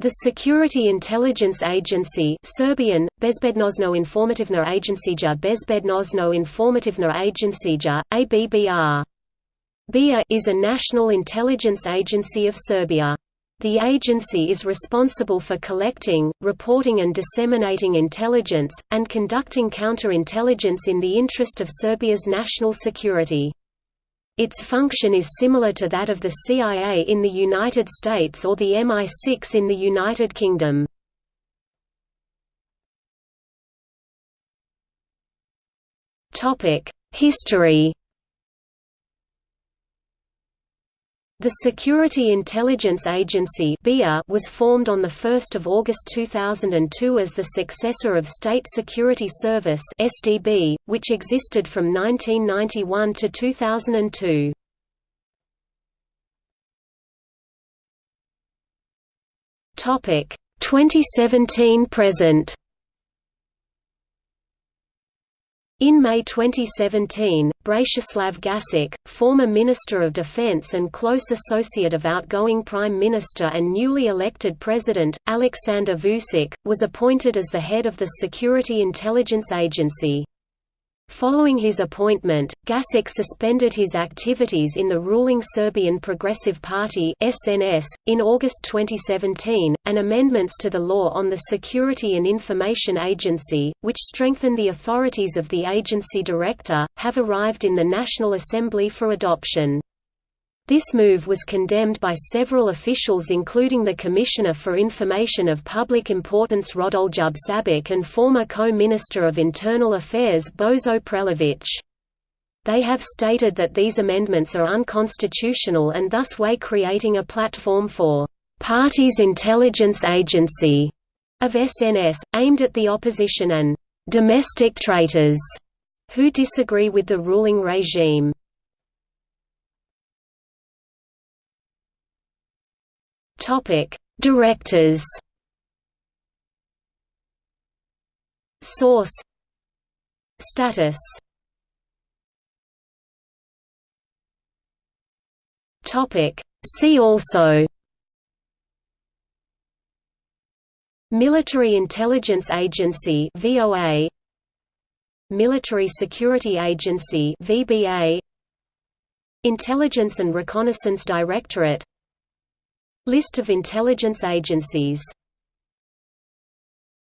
The Security Intelligence Agency Serbian, Bezbednosno informativna agencija informativna agencija, ABBR. BIA is a national intelligence agency of Serbia. The agency is responsible for collecting, reporting and disseminating intelligence, and conducting counterintelligence in the interest of Serbia's national security. Its function is similar to that of the CIA in the United States or the MI6 in the United Kingdom. History The Security Intelligence Agency was formed on 1 August 2002 as the successor of State Security Service which existed from 1991 to 2002. Topic 2017 present In May 2017, Bratislav Gašić, former Minister of Defense and close associate of outgoing Prime Minister and newly elected President, Aleksandar Vučić, was appointed as the head of the Security Intelligence Agency. Following his appointment, Gašić suspended his activities in the ruling Serbian Progressive Party (SNS). In August 2017, and amendments to the law on the Security and Information Agency, which strengthen the authorities of the agency director, have arrived in the National Assembly for adoption. This move was condemned by several officials including the Commissioner for Information of Public Importance Rodoljub Šabić and former co-minister of Internal Affairs Božo Prelević. They have stated that these amendments are unconstitutional and thus way creating a platform for «party's intelligence agency» of SNS, aimed at the opposition and «domestic traitors» who disagree with the ruling regime. Topic: Directors. Source. Status. Topic: See also. Military Intelligence Agency (VOA). Military Security Agency (VBA). Intelligence and Reconnaissance Directorate List of intelligence agencies